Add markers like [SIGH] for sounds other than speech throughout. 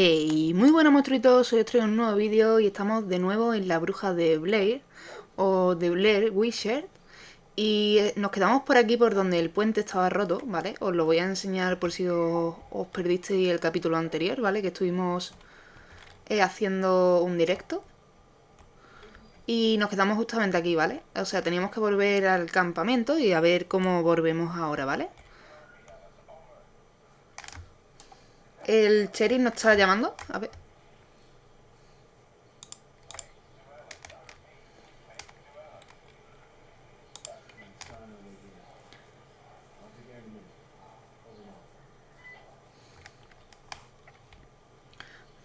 Hey, muy buenas monstruitos, hoy os traigo un nuevo vídeo y estamos de nuevo en la bruja de Blair o de Blair Wishart y eh, nos quedamos por aquí por donde el puente estaba roto, ¿vale? Os lo voy a enseñar por si os, os perdisteis el capítulo anterior, ¿vale? Que estuvimos eh, haciendo un directo y nos quedamos justamente aquí, ¿vale? O sea, teníamos que volver al campamento y a ver cómo volvemos ahora, ¿vale? El sheriff nos está llamando. A ver.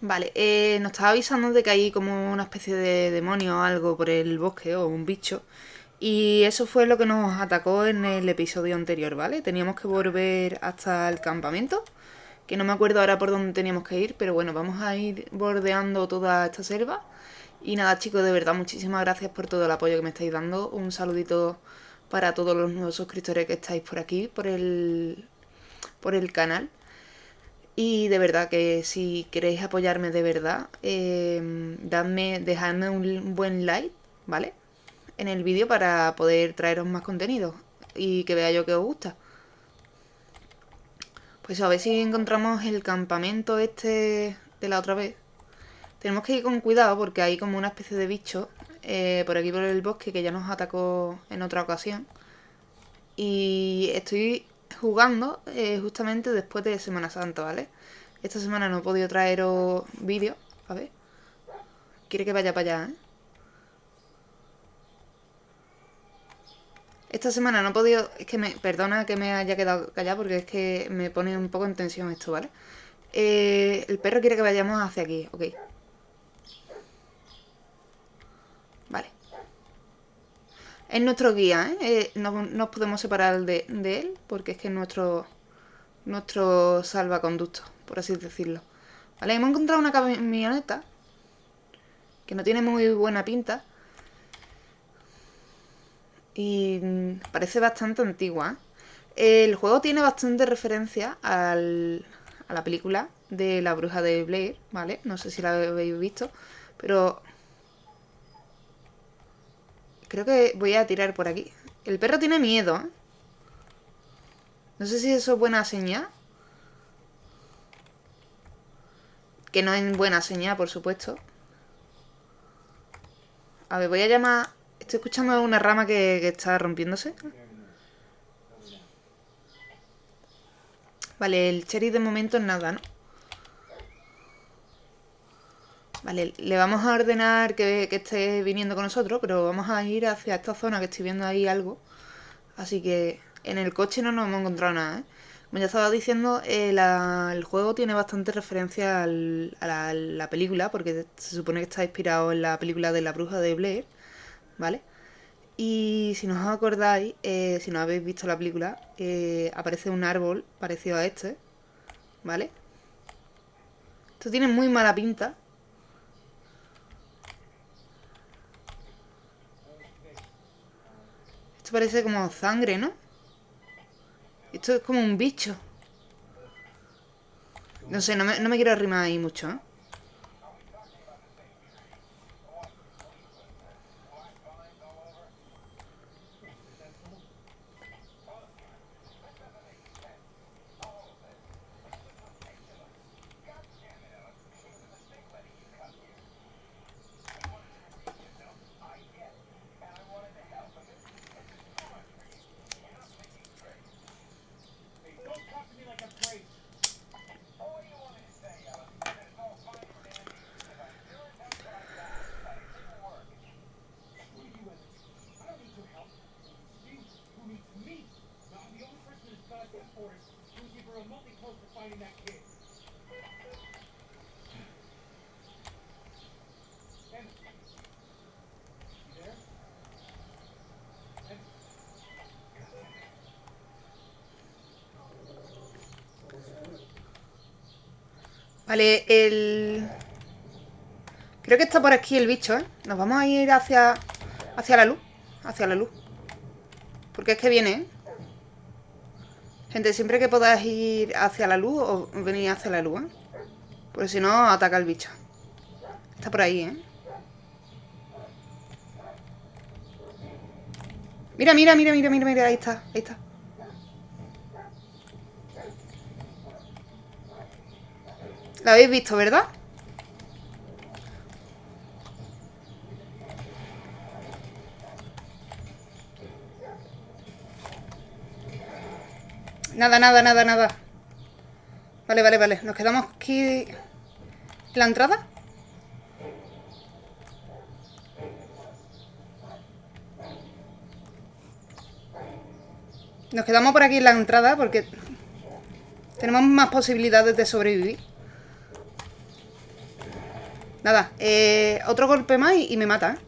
Vale, eh, nos estaba avisando de que hay como una especie de demonio o algo por el bosque o un bicho. Y eso fue lo que nos atacó en el episodio anterior, ¿vale? Teníamos que volver hasta el campamento que no me acuerdo ahora por dónde teníamos que ir, pero bueno, vamos a ir bordeando toda esta selva. Y nada chicos, de verdad, muchísimas gracias por todo el apoyo que me estáis dando. Un saludito para todos los nuevos suscriptores que estáis por aquí, por el, por el canal. Y de verdad que si queréis apoyarme de verdad, eh, dadme, dejadme un buen like, ¿vale? En el vídeo para poder traeros más contenido y que vea yo que os gusta. Pues a ver si encontramos el campamento este de la otra vez. Tenemos que ir con cuidado porque hay como una especie de bicho eh, por aquí por el bosque que ya nos atacó en otra ocasión. Y estoy jugando eh, justamente después de Semana Santa, ¿vale? Esta semana no he podido traeros vídeos. A ver. Quiere que vaya para allá, ¿eh? Esta semana no he podido... Es que me... Perdona que me haya quedado callado porque es que me pone un poco en tensión esto, ¿vale? Eh, el perro quiere que vayamos hacia aquí, ok. Vale. Es nuestro guía, ¿eh? eh no, nos podemos separar de, de, él porque es que es nuestro, nuestro salvaconducto, por así decirlo. Vale, hemos encontrado una camioneta que no tiene muy buena pinta. Y mm, parece bastante antigua. El juego tiene bastante referencia al, a la película de la bruja de Blair, ¿vale? No sé si la habéis visto, pero... Creo que voy a tirar por aquí. El perro tiene miedo, ¿eh? No sé si eso es buena señal. Que no es buena señal, por supuesto. A ver, voy a llamar Estoy escuchando una rama que, está rompiéndose. Vale, el cherry de momento es nada, ¿no? Vale, le vamos a ordenar que, esté viniendo con nosotros, pero vamos a ir hacia esta zona que estoy viendo ahí algo. Así que en el coche no nos hemos encontrado nada, ¿eh? Como ya estaba diciendo, eh, el juego tiene bastante referencia a la, la, película, porque se supone que está inspirado en la película de la bruja de Blair. ¿Vale? Y si no os acordáis, eh, si no habéis visto la película, eh, aparece un árbol parecido a este, ¿vale? Esto tiene muy mala pinta. Esto parece como sangre, ¿no? Esto es como un bicho. No sé, no me, no me quiero arrimar ahí mucho, ¿eh? Vale, el... Creo que está por aquí el bicho, ¿eh? Nos vamos a ir hacia... Hacia la luz. Hacia la luz. Porque es que viene, ¿eh? Gente, siempre que podáis ir hacia la luz, o venir hacia la luz, ¿eh? Porque si no, ataca el bicho. Está por ahí, ¿eh? Mira, mira, mira, mira, mira, mira, ahí está, ahí está. ¿La habéis visto, verdad? Nada, nada, nada, nada. Vale, vale, vale. Nos quedamos aquí... ¿En la entrada? Nos quedamos por aquí en la entrada porque tenemos más posibilidades de sobrevivir. Nada, eh, otro golpe más y, me mata, ¿eh?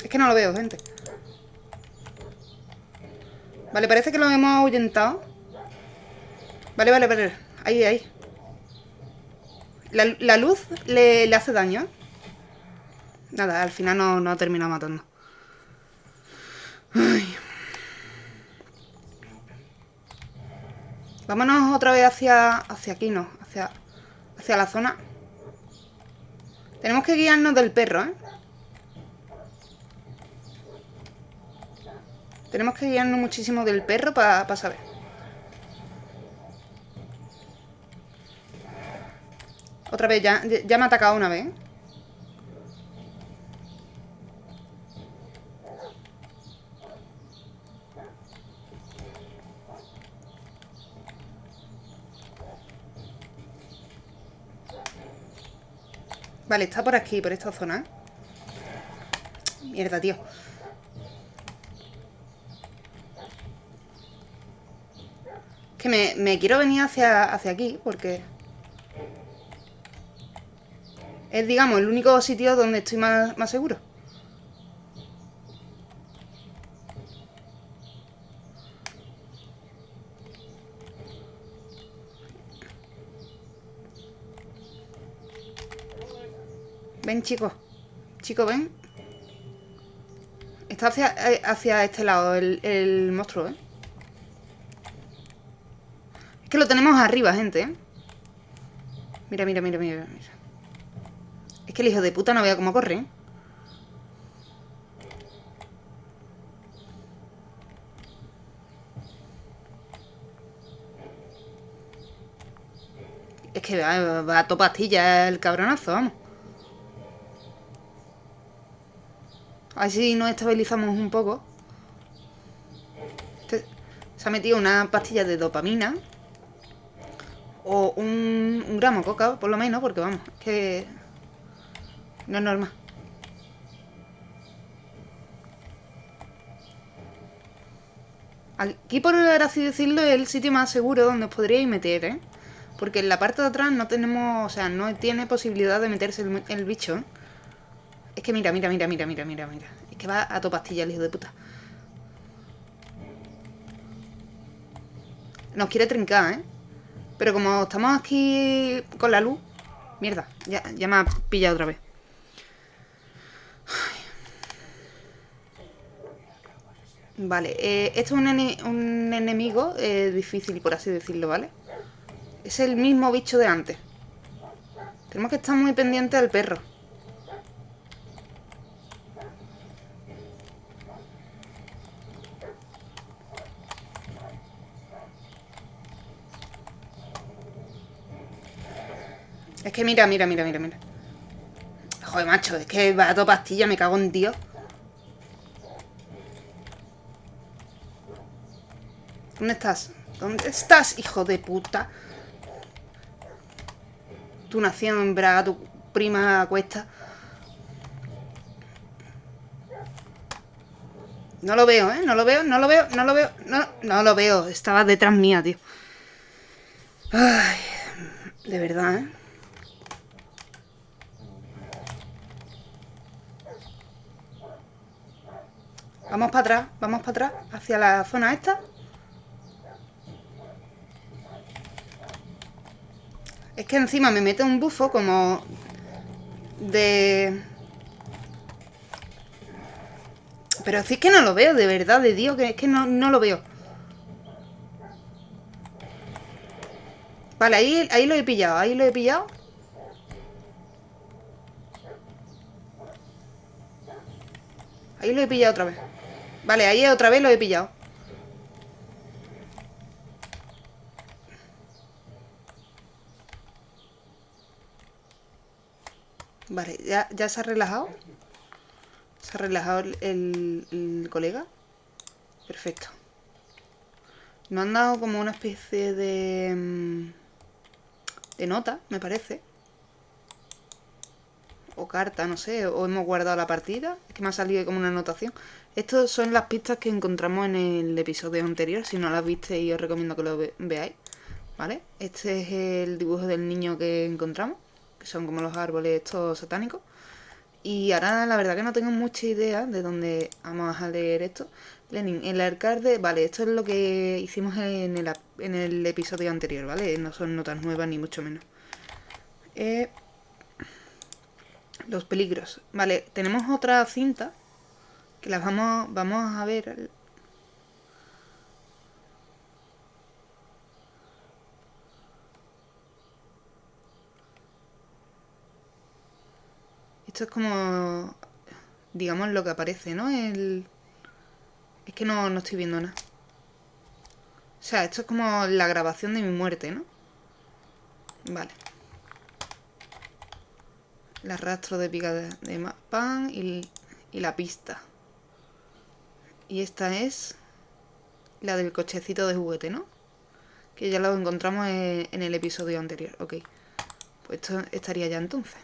Es que no lo veo, gente. Vale, parece que lo hemos ahuyentado. Vale, vale, vale. Ahí, ahí. La, luz le, hace daño. Nada, al final no, no ha terminado matando. Vámonos otra vez hacia, hacia aquí, ¿no? Hacia, hacia la zona. Tenemos que guiarnos del perro, ¿eh? Tenemos que guiarnos muchísimo del perro para saber. Otra vez, ya, ya me ha atacado una vez. Vale, está por aquí, por esta zona. Mierda, tío. Que me, quiero venir hacia, hacia aquí, porque... Es, digamos, el único sitio donde estoy más, más seguro. Ven, chicos. Chicos, ven. Está hacia, eh, hacia este lado el, monstruo, ¿eh? Es que lo tenemos arriba, gente, ¿eh? Mira, mira, mira, mira, mira. Es que el hijo de puta no vea cómo corre, ¿eh? Es que va, va a topastilla el cabronazo, vamos. Así nos estabilizamos un poco. Se ha metido una pastilla de dopamina. O un, gramo de coca, por lo menos, porque vamos, es que no es normal. Aquí, por así decirlo, es el sitio más seguro donde os podríais meter, ¿eh? Porque en la parte de atrás no tenemos, o sea, no tiene posibilidad de meterse el, el bicho, ¿eh? Es que mira, mira, mira, mira, mira, mira, mira. Es que va a tu pastilla el hijo de puta. Nos quiere trincar, ¿eh? Pero como estamos aquí con la luz... Mierda, ya, ya me ha pillado otra vez. Vale, eh, esto es un, enemigo eh, difícil, por así decirlo, ¿vale? Es el mismo bicho de antes. Tenemos que estar muy pendientes del perro. Que mira, mira, mira, mira, mira. Joder, macho, es que va a toda pastilla, me cago en Dios. ¿Dónde estás? ¿Dónde estás, hijo de puta? Tu nación en Braga, tu prima cuesta. No lo veo, ¿eh? No lo veo, no lo veo, no lo veo. No, no lo veo. Estaba detrás mía, tío. Ay, de verdad, ¿eh? Vamos para atrás, vamos para atrás, hacia la zona esta. Es que encima me mete un bufo como de... Pero sí es que no lo veo, de verdad, de Dios, que es que no, no lo veo. Vale, ahí, ahí lo he pillado, ahí lo he pillado. Ahí lo he pillado otra vez. Vale, ahí otra vez lo he pillado. Vale, ya, ya se ha relajado. Se ha relajado el, colega. Perfecto. Nos han dado como una especie de... Mm, de nota, me parece. O carta, no sé. O hemos guardado la partida. Es que me ha salido como una anotación. Estas son las pistas que encontramos en el episodio anterior. Si no las viste, y os recomiendo que lo veáis. ¿Vale? Este es el dibujo del niño que encontramos. Que son como los árboles estos satánicos. Y ahora la verdad que no tengo mucha idea de dónde vamos a leer esto. Lenin, el alcalde, vale, esto es lo que hicimos en el, en el episodio anterior, ¿vale? No son notas nuevas ni mucho menos. Eh, los peligros. Vale, tenemos otra cinta las vamos, vamos a ver Esto es como, digamos, lo que aparece, ¿no? El... Es que no, no estoy viendo nada. O sea, esto es como la grabación de mi muerte, ¿no? Vale. El arrastro de pica de, pan y, y la pista. Y esta es la del cochecito de juguete, ¿no? Que ya lo encontramos en el episodio anterior. Ok. Pues esto estaría ya entonces.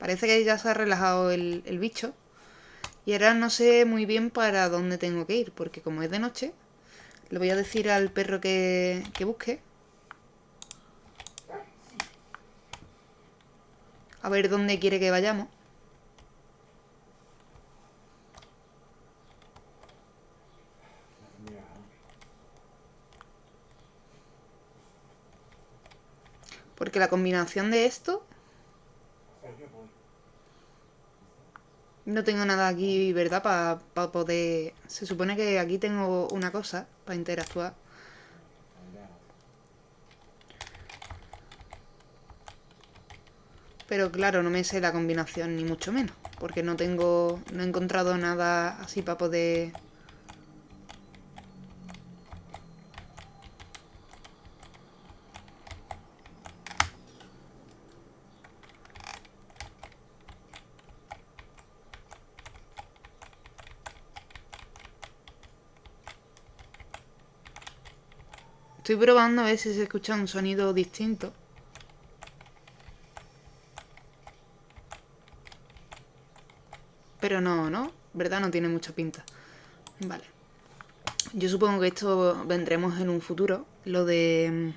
Parece que ya se ha relajado el, bicho. Y ahora no sé muy bien para dónde tengo que ir, porque como es de noche, le voy a decir al perro que, que busque. A ver dónde quiere que vayamos. Porque la combinación de esto No tengo nada aquí, ¿verdad? Para poder... Se supone que aquí tengo una cosa para interactuar. Pero claro, no me sé la combinación ni mucho menos. Porque no tengo... No he encontrado nada así para poder... Estoy probando a ver si se escucha un sonido distinto. Pero no, ¿no? ¿Verdad? No tiene mucha pinta. Vale. Yo supongo que esto vendremos en un futuro. Lo de... Mm,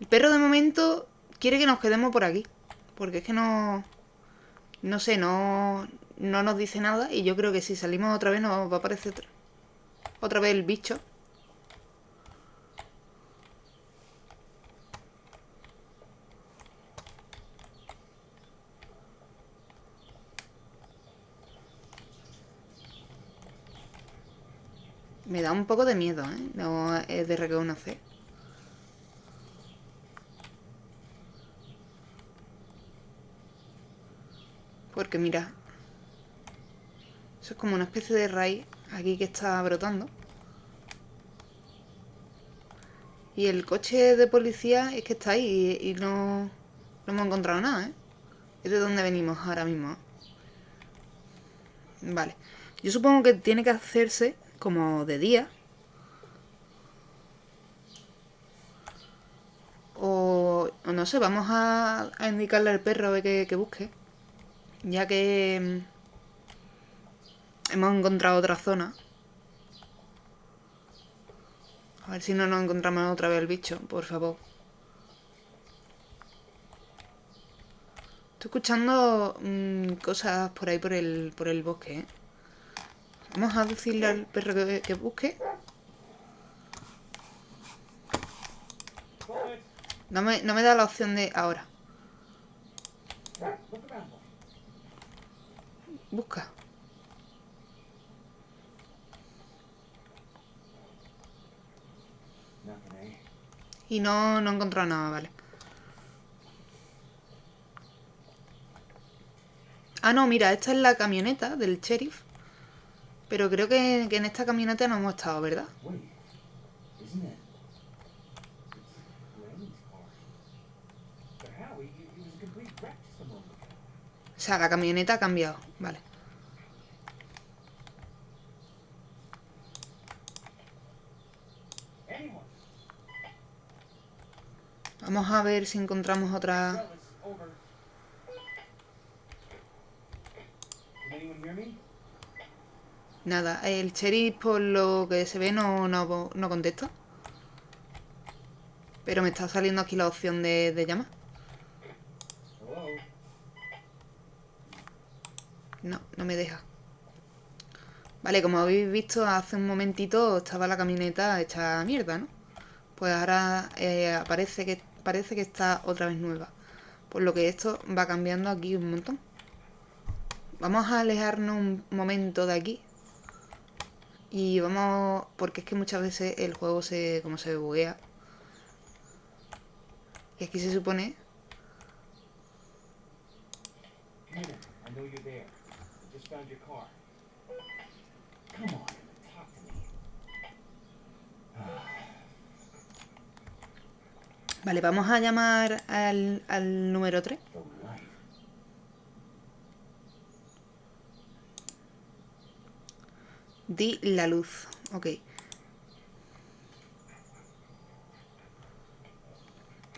el perro de momento quiere que nos quedemos por aquí. Porque es que no... No sé, no, no nos dice nada. Y yo creo que si salimos otra vez nos va a aparecer otra vez el bicho. Poco de miedo, ¿eh? No es de reconocer. Porque mira, eso es como una especie de raíz aquí que está brotando. Y el coche de policía es que está ahí y, no, no, hemos encontrado nada, ¿eh? Es de donde venimos ahora mismo. Vale. Yo supongo que tiene que hacerse como de día. No sé, vamos a, indicarle al perro a ver que busque. Ya que Hemos encontrado otra zona. A ver si no nos encontramos otra vez el bicho, por favor. Estoy escuchando mm, cosas por ahí por el, por el bosque, ¿eh? Vamos a decirle al perro que, que busque. No me, no me da la opción de ahora. Busca. Y no, no he encontrado nada, vale. Ah, no, mira, esta es la camioneta del sheriff. Pero creo que, que en esta camioneta no hemos estado, ¿verdad? O sea, la camioneta ha cambiado, vale. Vamos a ver si encontramos otra... Nada, el sheriff por lo que se ve no, no, no contesta. Pero me está saliendo aquí la opción de, de llamar. No, no me deja. Vale, como habéis visto, hace un momentito estaba la camioneta hecha mierda, ¿no? Pues ahora eh, que parece que está otra vez nueva. Por lo que esto va cambiando aquí un montón. Vamos a alejarnos un momento de aquí. Y vamos... Porque es que muchas veces el juego se... como se buguea. Y aquí se supone... found your car. Come on, talk to me. [SIGHS] Vale, vamos a llamar al, al número 3. The light. Di la luz. Ok.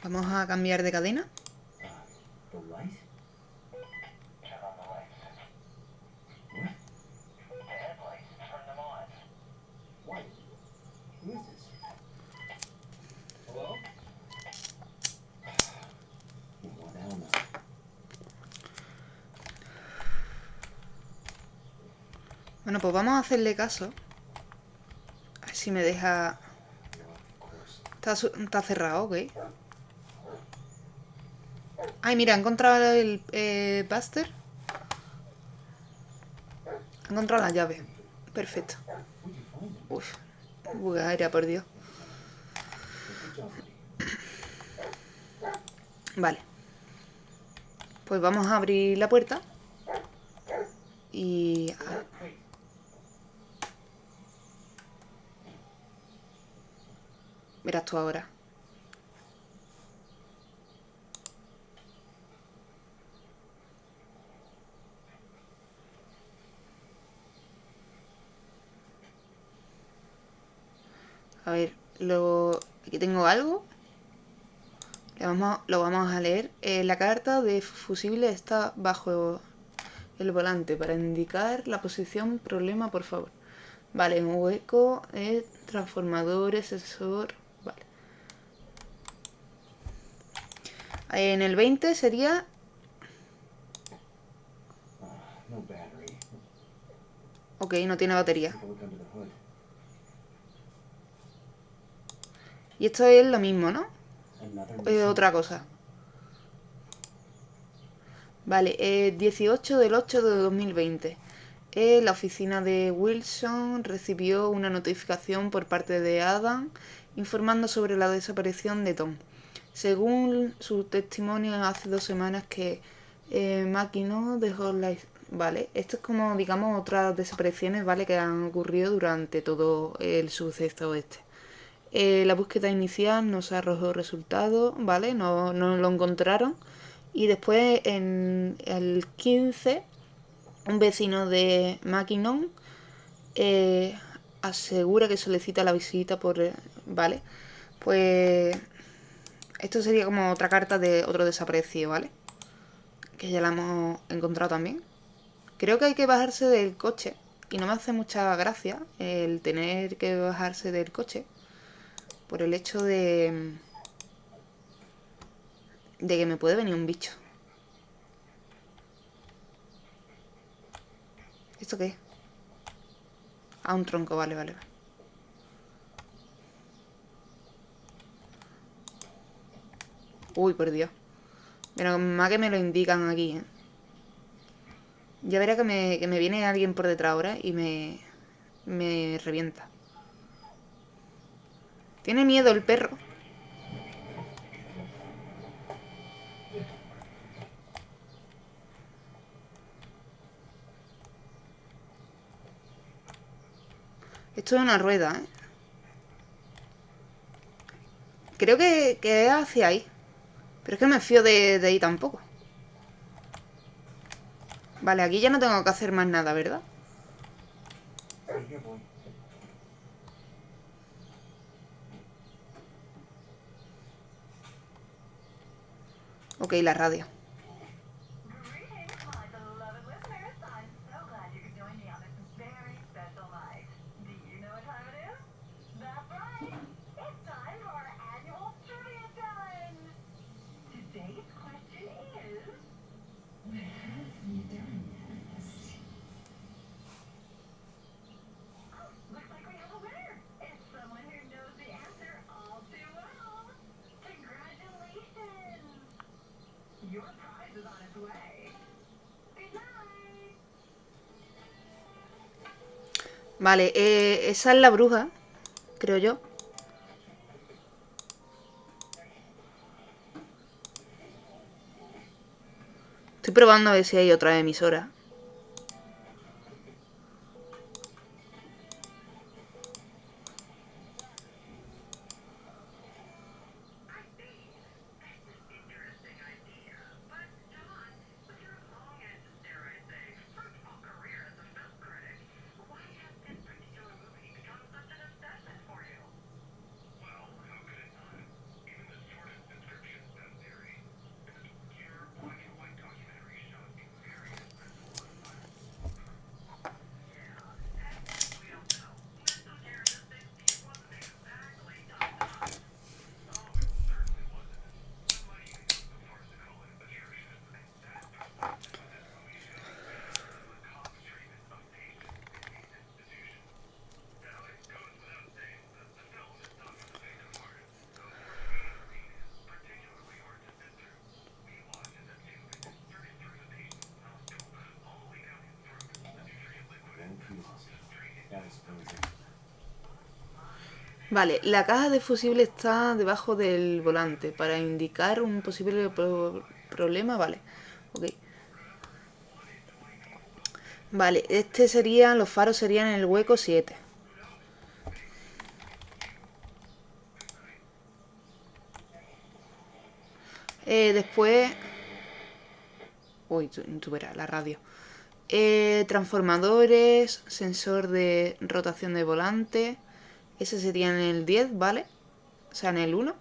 Vamos a cambiar de cadena. Uh, Bueno, pues vamos a hacerle caso. A ver si me deja... Está, cerrado, ok. Ay, mira, he encontrado el eh, Buster. He encontrado la llave. Perfecto. Uf, buga aérea, por Dios. Vale. Pues vamos a abrir la puerta. Y... ah, Wait. Verás ahora. A ver, lo... aquí tengo algo. Le vamos, lo vamos a leer. Eh, la carta de fusible está bajo el volante para indicar la posición problema, por favor. Vale, un hueco, eh, transformadores, sensor. Vale. En el 20 sería. Ok, no tiene batería. Y esto es lo mismo, ¿no? Es otra cosa. Vale, eh, 18 del 8 de 2020. Eh, la oficina de Wilson recibió una notificación por parte de Adam informando sobre la desaparición de Tom. Según su testimonio hace dos semanas que eh, dejó la... Vale, esto es como, digamos, otras desapariciones, ¿vale? Que han ocurrido durante todo el suceso este. Eh, la búsqueda inicial no se arrojó resultado, ¿vale? No, no lo encontraron. Y después, en el 15, un vecino de Maquinon eh, asegura que solicita la visita por... eh, ¿Vale? Pues esto sería como otra carta de otro desaparecido, ¿vale? Que ya la hemos encontrado también. Creo que hay que bajarse del coche. Y no me hace mucha gracia el tener que bajarse del coche por el hecho de de que me puede venir un bicho. ¿Esto qué es? Ah, un tronco, vale, vale. vale. Uy, por Dios. Menos mal que me lo indican aquí, ¿eh? Ya verá que me, que me viene alguien por detrás ahora y me, me revienta. Tiene miedo el perro. Esto es una rueda, ¿eh? Creo que, que es hacia ahí. Pero es que me fío de, de ahí tampoco. Vale, aquí ya no tengo que hacer más nada, ¿verdad? Ok, la radio. Vale, eh, esa es la bruja, creo yo. Estoy probando a ver si hay otra emisora. Vale, la caja de fusible está debajo del volante para indicar un posible pro- problema, vale. Ok. Vale, este sería, los faros serían en el hueco 7. Eh, después... Uy, tú verás, la radio. Eh, transformadores, sensor de rotación de volante. Ese sería en el 10, ¿vale? O sea, en el 1.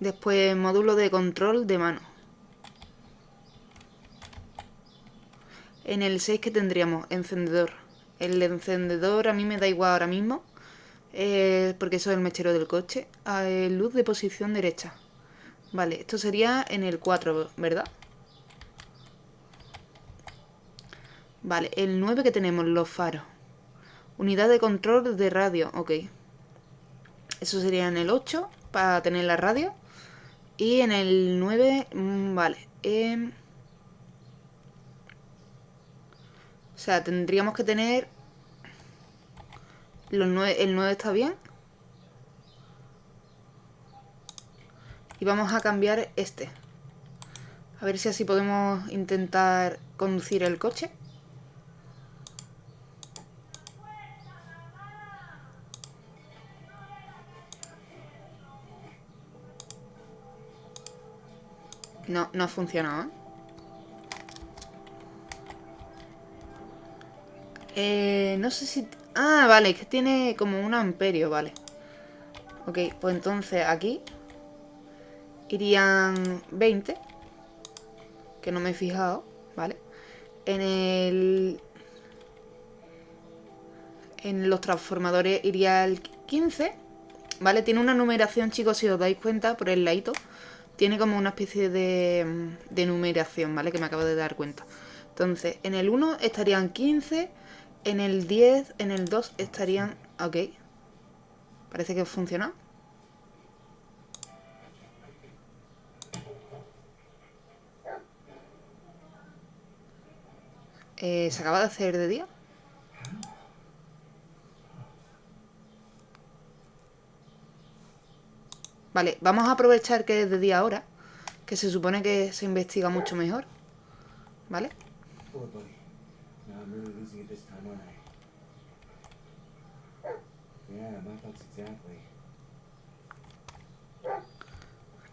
Después, módulo de control de mano. En el 6 que tendríamos encendedor. El encendedor a mí me da igual ahora mismo. eh, porque eso es el mechero del coche. Ah, eh, luz de posición derecha. Vale, esto sería en el 4, ¿verdad? Vale, el 9 que tenemos, los faros. Unidad de control de radio, ok. Eso sería en el 8, para tener la radio. Y en el 9, mm, vale. em, o sea, tendríamos que tener... Los 9, el 9 está bien. Y vamos a cambiar este. A ver si así podemos intentar conducir el coche. No, no ha funcionado, ¿eh? No sé si... Ah, vale, que tiene como un amperio, vale. Ok, pues entonces aquí irían 20. Que no me he fijado, ¿vale? En el... En los transformadores iría el 15. ¿Vale? Tiene una numeración, chicos, si os dais cuenta, por el ladito tiene como una especie de, mm, de numeración, ¿vale? Que me acabo de dar cuenta. Entonces, en el 1 estarían 15, en el 10, en el 2 estarían... Ok. Parece que funciona. Eh, ¿Se acaba de hacer de día? Vale, vamos a aprovechar que es de día ahora. Que se supone que se investiga mucho mejor. ¿Vale?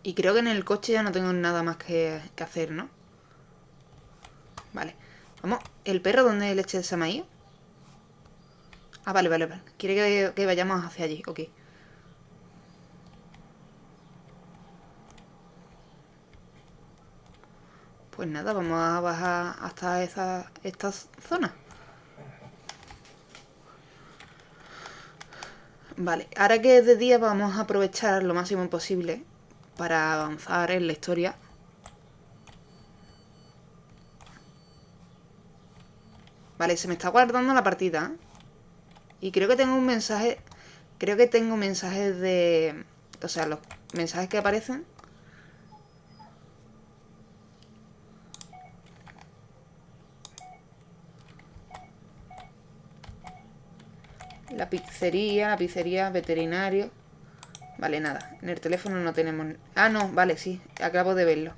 Y creo que en el coche ya no tengo nada más que, que hacer, ¿no? Vale. Vamos. ¿El perro dónde leche se me ha ido? Ah, vale, vale, vale. Quiere que, que vayamos hacia allí. Ok. Pues nada, vamos a bajar hasta esa, esta zona. Vale, ahora que es de día vamos a aprovechar lo máximo posible para avanzar en la historia. Vale, se me está guardando la partida. Y creo que tengo un mensaje... Creo que tengo mensajes de... O sea, los mensajes que aparecen... La pizzería, la pizzería, veterinario... Vale, nada. En el teléfono no tenemos... Ah, no, vale, sí. Acabo de verlo.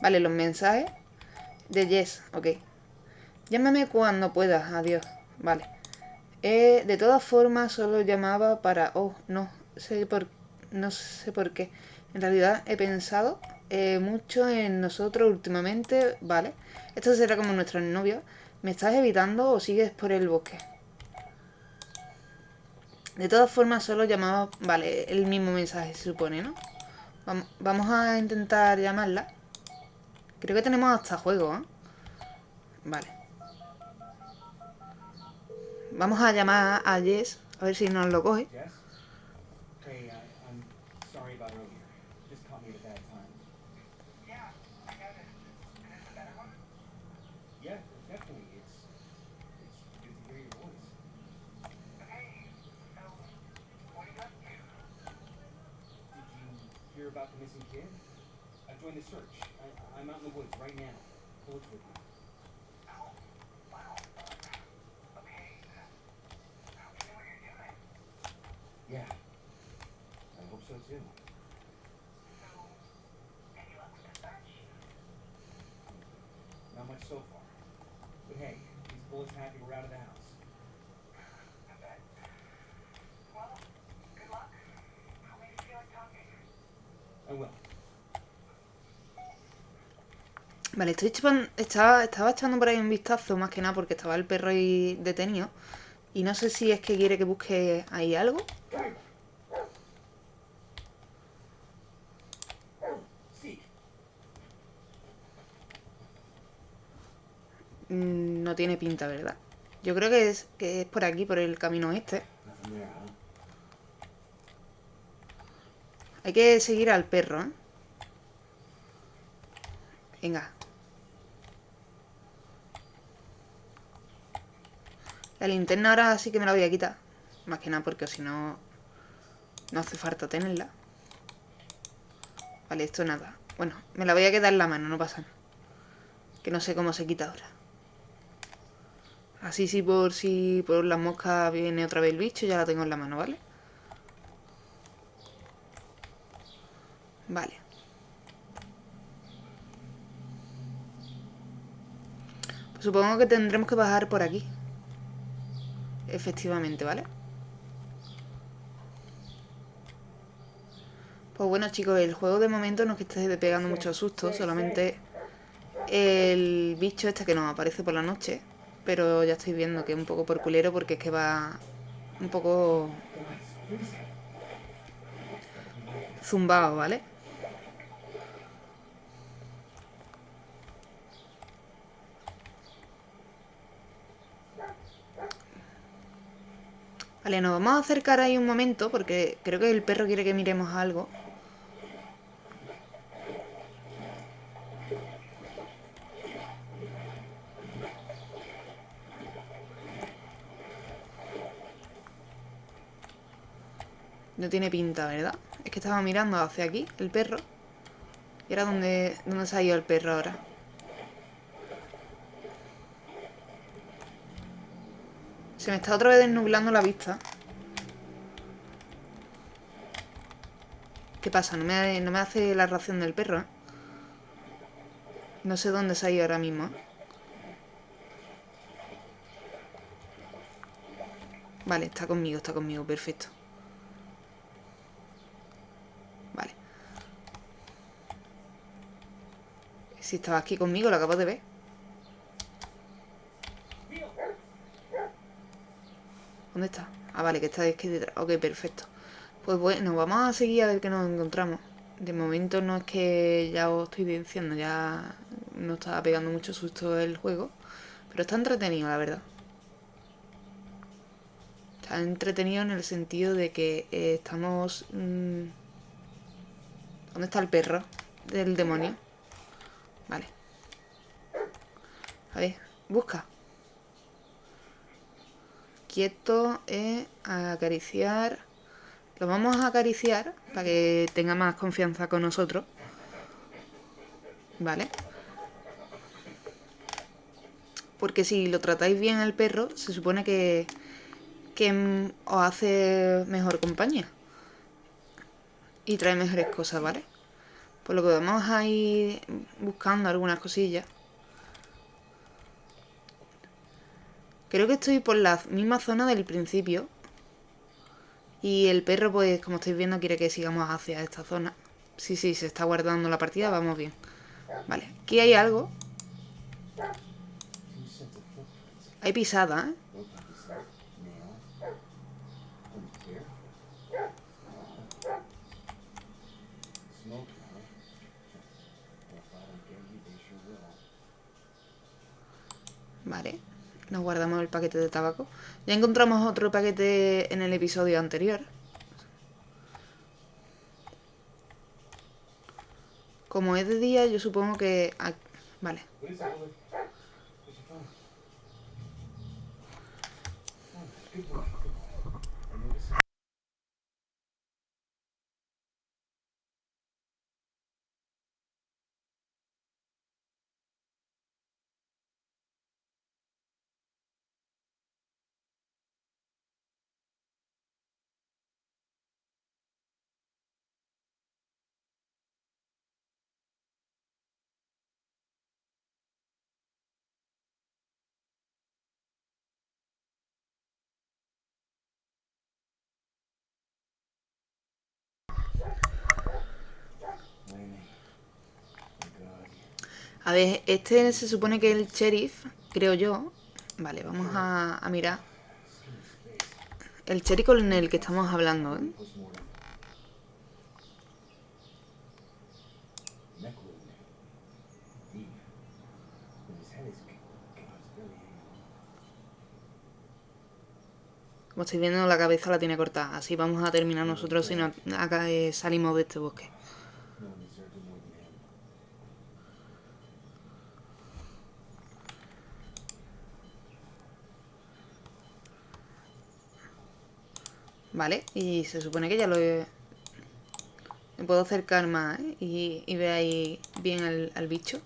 Vale, los mensajes de Yes, ok. Llámame cuando puedas, adiós. Vale. Eh, de todas formas, solo llamaba para... Oh, no sé por, no sé por qué. En realidad he pensado eh, mucho en nosotros últimamente. Vale. Esto será como nuestro novio. ¿Me estás evitando o sigues por el bosque? De todas formas, solo llamaba... Vale, el mismo mensaje se supone, ¿no? Vam- Vamos a intentar llamarla. Creo que tenemos hasta juego, ¿eh? Vale. Vamos a llamar a Jess. A ver si nos lo coge. About the missing kid? I've joined the search. I, I'm out in the woods right now. With me. Yeah. I hope so too. Not much so far. But hey, these bullets happy we're out of the house. Vale, estoy chupan- estaba, estaba echando por ahí un vistazo, más que nada porque estaba el perro ahí detenido. Y no sé si es que quiere que busque ahí algo. Mm, No tiene pinta, ¿verdad? Yo creo que es, que es por aquí, por el camino este. Hay que seguir al perro, ¿eh? Venga. La linterna ahora sí que me la voy a quitar. Más que nada porque si no... No hace falta tenerla. Vale, esto nada. Bueno, me la voy a quedar en la mano, no pasa nada. Que no sé cómo se quita ahora. Así sí por si por las moscas viene otra vez el bicho, ya la tengo en la mano, ¿vale? Vale. Pues supongo que tendremos que bajar por aquí. Efectivamente, ¿vale? Pues bueno chicos, el juego de momento no es que esté pegando muchos sustos, solamente el bicho este que nos aparece por la noche. Pero ya estoy viendo que es un poco por culero porque es que va un poco zumbado, ¿vale? Vale, nos vamos a acercar ahí un momento porque creo que el perro quiere que miremos algo. No tiene pinta, ¿verdad? Es que estaba mirando hacia aquí, el perro. Y era donde, donde se ha ido el perro ahora. Se me está otra vez desnublando la vista. ¿Qué pasa? No me, no me hace la ración del perro, ¿eh? No sé dónde se ha ido ahora mismo. ¿eh? Vale, está conmigo, está conmigo, perfecto. Vale. Si estaba aquí conmigo, lo acabo de ver. ¿Dónde está? Ah, vale, que está aquí detrás. Ok, perfecto. Pues bueno, vamos a seguir a ver qué nos encontramos. De momento no es que ya os estoy diciendo, ya no está pegando mucho susto el juego. Pero está entretenido, la verdad. Está entretenido en el sentido de que eh, estamos... mm, ¿Dónde está el perro del demonio? Vale. A ver, busca. Quieto, eh, acariciar. Lo vamos a acariciar para que tenga más confianza con nosotros. Vale. Porque si lo tratáis bien al perro, se supone que, que os hace mejor compañía. Y trae mejores cosas, ¿vale? Por lo que vamos a ir buscando algunas cosillas. Creo que estoy por la misma zona del principio. Y el perro, pues, como estáis viendo, quiere que sigamos hacia esta zona. Sí, sí, se está guardando la partida, vamos bien. Vale, aquí hay algo. Hay pisada, ¿eh? Vale. Nos guardamos el paquete de tabaco. Ya encontramos otro paquete en el episodio anterior. Como es de día, yo supongo que... Vale. A ver, este se supone que es el sheriff, creo yo. Vale, vamos a, mirar. El sheriff con el que estamos hablando, ¿eh? Como estáis viendo, la cabeza la tiene cortada. Así vamos a terminar nosotros si no acá eh, salimos de este bosque. Vale, y se supone que ya lo he... Me puedo acercar más ¿eh? y, y ahí bien al, bicho.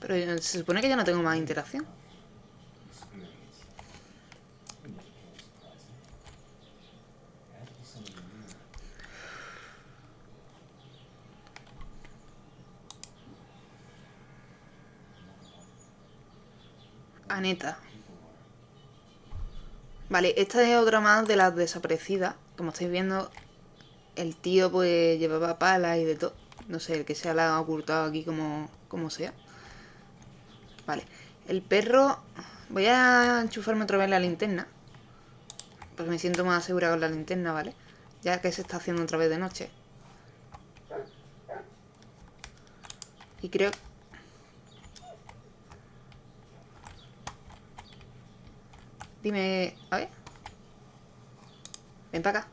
Pero se supone que ya no tengo más interacción. Experience. Vale, esta es otra más de las desaparecidas. Como estáis viendo, el tío pues llevaba palas y de todo. No sé, el que sea la ha ocultado aquí como, como sea. Vale, el perro... Voy a enchufarme otra vez la linterna. Porque me siento más segura con la linterna, ¿vale? Ya que se está haciendo otra vez de noche. Y creo... Dime... A ver. Ven para acá.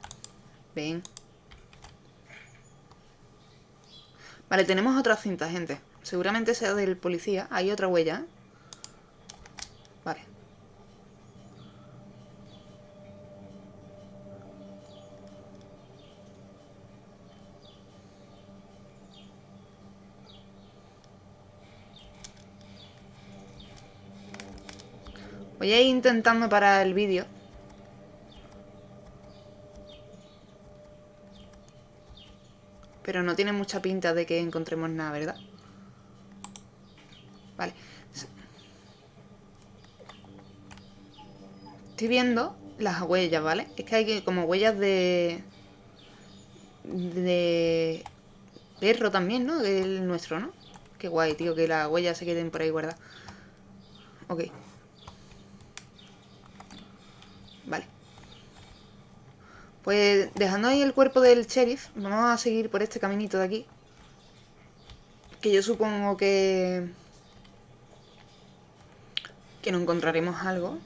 Ven. Vale, tenemos otra cinta, gente. Seguramente sea del policía. Hay otra huella. ¿eh? Voy intentando parar el vídeo. Pero no tiene mucha pinta de que encontremos nada, ¿verdad? Vale. Estoy viendo las huellas, ¿vale? Es que hay como huellas de... De... Perro también, ¿no? El nuestro, ¿no? Qué guay, tío, que las huellas se queden por ahí guardadas. Ok. Pues dejando ahí el cuerpo del sheriff, vamos a seguir por este caminito de aquí. Que yo supongo que... Que no encontraremos algo.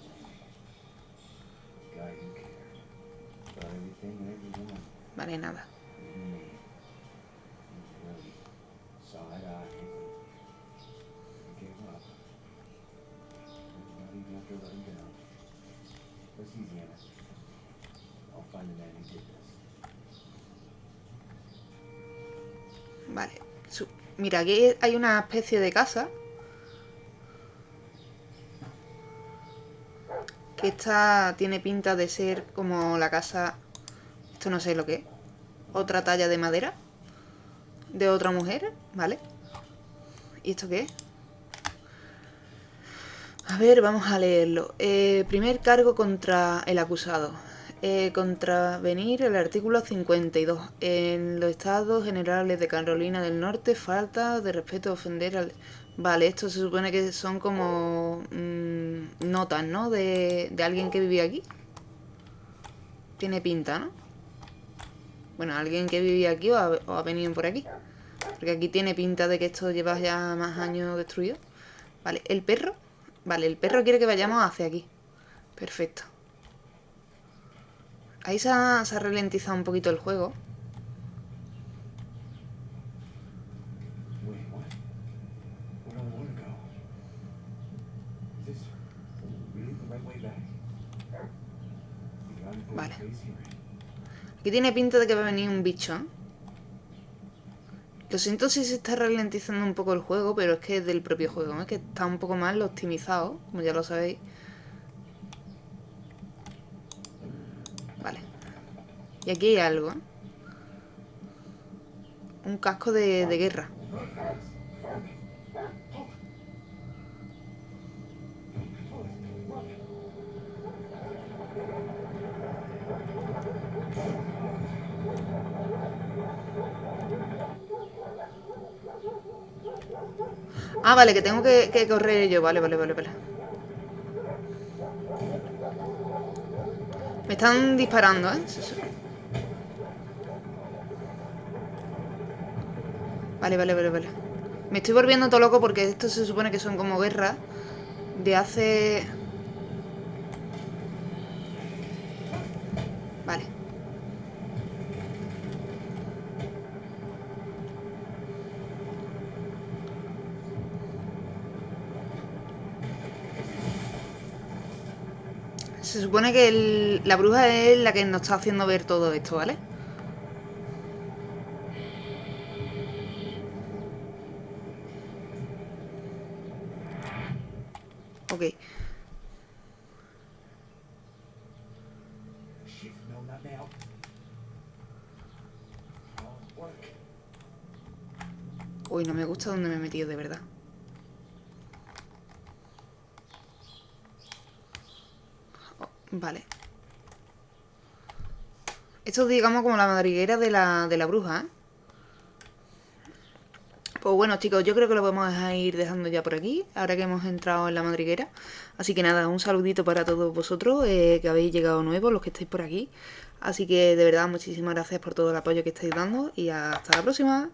Vale, nada. Vale. Mira, aquí hay una especie de casa. Que esta tiene pinta de ser como la casa... Esto no sé lo que es. Otra talla de madera. De otra mujer, ¿vale? ¿Y esto qué es? A ver, vamos a leerlo. Eh, primer cargo contra el acusado. Eh, contravenir el artículo 52. En los estados generales de Carolina del Norte, falta de respeto ofender al... Vale, esto se supone que son como mm, notas, ¿no? De, de alguien que vivía aquí. Tiene pinta, ¿no? Bueno, alguien que vivía aquí o ha, o ha venido por aquí. Porque aquí tiene pinta de que esto lleva ya más años destruido. Vale, el perro. Vale, el perro quiere que vayamos hacia aquí. Perfecto. Ahí se ha, se ha ralentizado un poquito el juego. Vale. Aquí tiene pinta de que va a venir un bicho. ¿eh? Lo siento si se está ralentizando un poco el juego, pero es que es del propio juego, ¿eh? es que está un poco mal optimizado, como ya lo sabéis. Y aquí hay algo. Un casco de, de guerra. Ah, vale, que tengo que, que correr yo. Vale, vale, vale, vale. Me están disparando, ¿eh? Sí, sí. Vale, vale, vale, vale. Me estoy volviendo todo loco porque esto se supone que son como guerras de hace... Vale. Se supone que la bruja es la que nos está haciendo ver todo esto, ¿vale? Gusta donde me he metido, de verdad. Oh, vale. Esto es, digamos, como la madriguera de la, de la bruja, ¿eh? Pues bueno, chicos, yo creo que lo vamos a ir dejando ya por aquí, ahora que hemos entrado en la madriguera. Así que nada, un saludito para todos vosotros eh, que habéis llegado nuevos, los que estáis por aquí. Así que de verdad, muchísimas gracias por todo el apoyo que estáis dando y hasta la próxima.